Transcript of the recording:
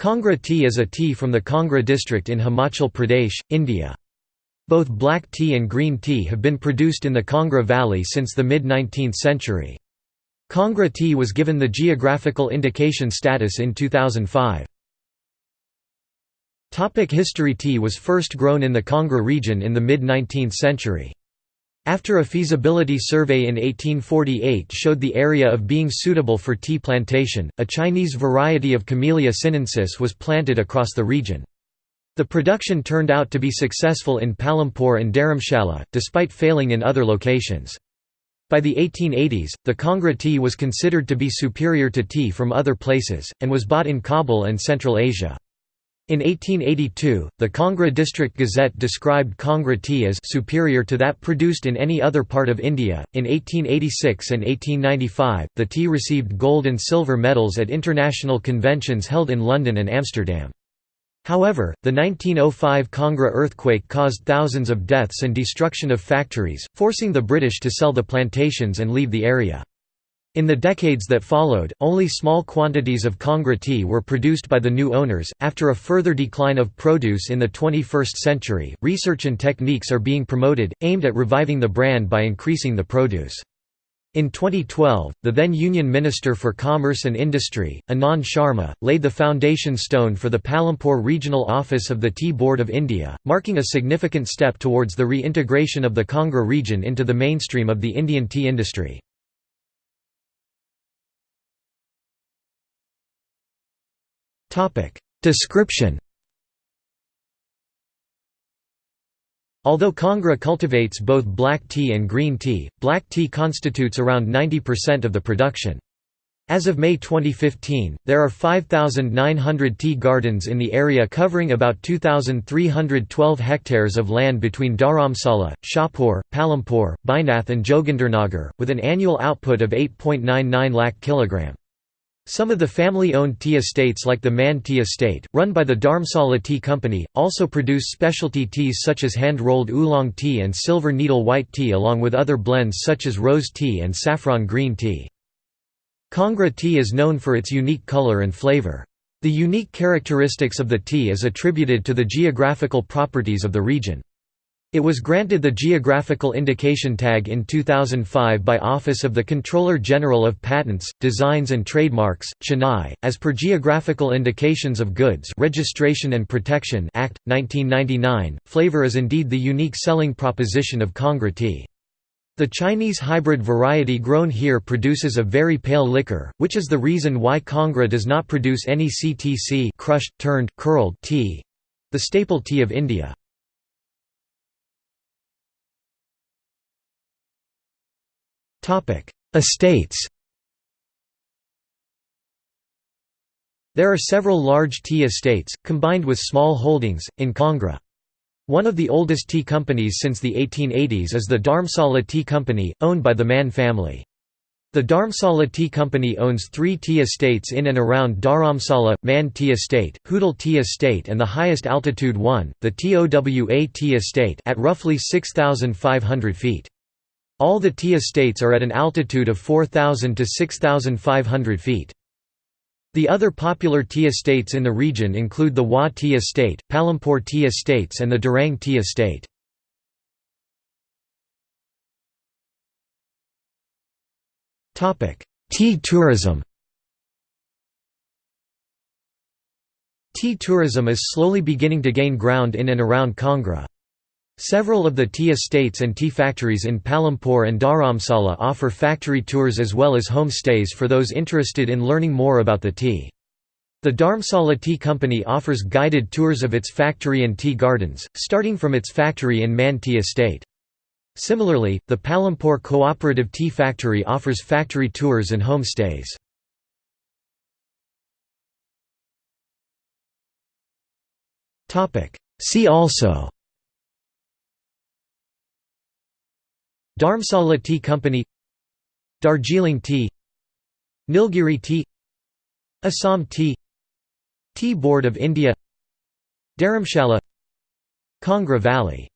Kangra tea is a tea from the Kangra district in Himachal Pradesh, India. Both black tea and green tea have been produced in the Kangra Valley since the mid-19th century. Kangra tea was given the geographical indication status in 2005. Topic history Tea was first grown in the Kangra region in the mid-19th century. After a feasibility survey in 1848 showed the area of being suitable for tea plantation, a Chinese variety of Camellia sinensis was planted across the region. The production turned out to be successful in Palampur and Dharamshala, despite failing in other locations. By the 1880s, the Kangra tea was considered to be superior to tea from other places, and was bought in Kabul and Central Asia. In 1882, the Kangra District Gazette described Kangra tea as superior to that produced in any other part of India. In 1886 and 1895, the tea received gold and silver medals at international conventions held in London and Amsterdam. However, the 1905 Kangra earthquake caused thousands of deaths and destruction of factories, forcing the British to sell the plantations and leave the area. In the decades that followed, only small quantities of Kangra tea were produced by the new owners. After a further decline of produce in the 21st century, research and techniques are being promoted, aimed at reviving the brand by increasing the produce. In 2012, the then Union Minister for Commerce and Industry, Anand Sharma, laid the foundation stone for the Palampur Regional Office of the Tea Board of India, marking a significant step towards the reintegration of the Kangra region into the mainstream of the Indian tea industry. Description Although Kangra cultivates both black tea and green tea, black tea constitutes around 90% of the production. As of May 2015, there are 5,900 tea gardens in the area covering about 2,312 hectares of land between Dharamsala, Shahpur, Palampur, Baijnath and Jogindernagar, with an annual output of 8.99 lakh kg. Some of the family-owned tea estates like the Mann Tea Estate, run by the Dharamsala Tea Company, also produce specialty teas such as hand-rolled oolong tea and silver needle white tea along with other blends such as rose tea and saffron green tea. Kangra tea is known for its unique color and flavor. The unique characteristics of the tea is attributed to the geographical properties of the region. It was granted the Geographical Indication Tag in 2005 by Office of the Controller General of Patents, Designs and Trademarks, Chennai, as per Geographical Indications of Goods Registration and Protection Act, 1999. Flavor is indeed the unique selling proposition of Kangra tea. The Chinese hybrid variety grown here produces a very pale liquor, which is the reason why Kangra does not produce any CTC crushed, turned, curled tea—the staple tea of India. Estates There are several large tea estates, combined with small holdings, in Kangra. One of the oldest tea companies since the 1880s is the Dharamsala Tea Company, owned by the Mann family. The Dharamsala Tea Company owns three tea estates in and around Dharamsala, Mann Tea Estate, Hoodal Tea Estate and the highest altitude one, the TOWA Tea Estate at roughly 6,500 feet. All the tea estates are at an altitude of 4,000 to 6,500 feet. The other popular tea estates in the region include the Wah Tea Estate, Palampur Tea Estates and the Durang Tea Estate. tea tourism Tea tourism is slowly beginning to gain ground in and around Kangra. Several of the tea estates and tea factories in Palampur and Dharamsala offer factory tours as well as home stays for those interested in learning more about the tea. The Dharamsala Tea Company offers guided tours of its factory and tea gardens, starting from its factory in Mann Tea Estate. Similarly, the Palampur Cooperative Tea Factory offers factory tours and home stays. See also Dharamsala Tea Company Darjeeling Tea Nilgiri Tea Assam Tea Tea Board of India Dharamshala Kangra Valley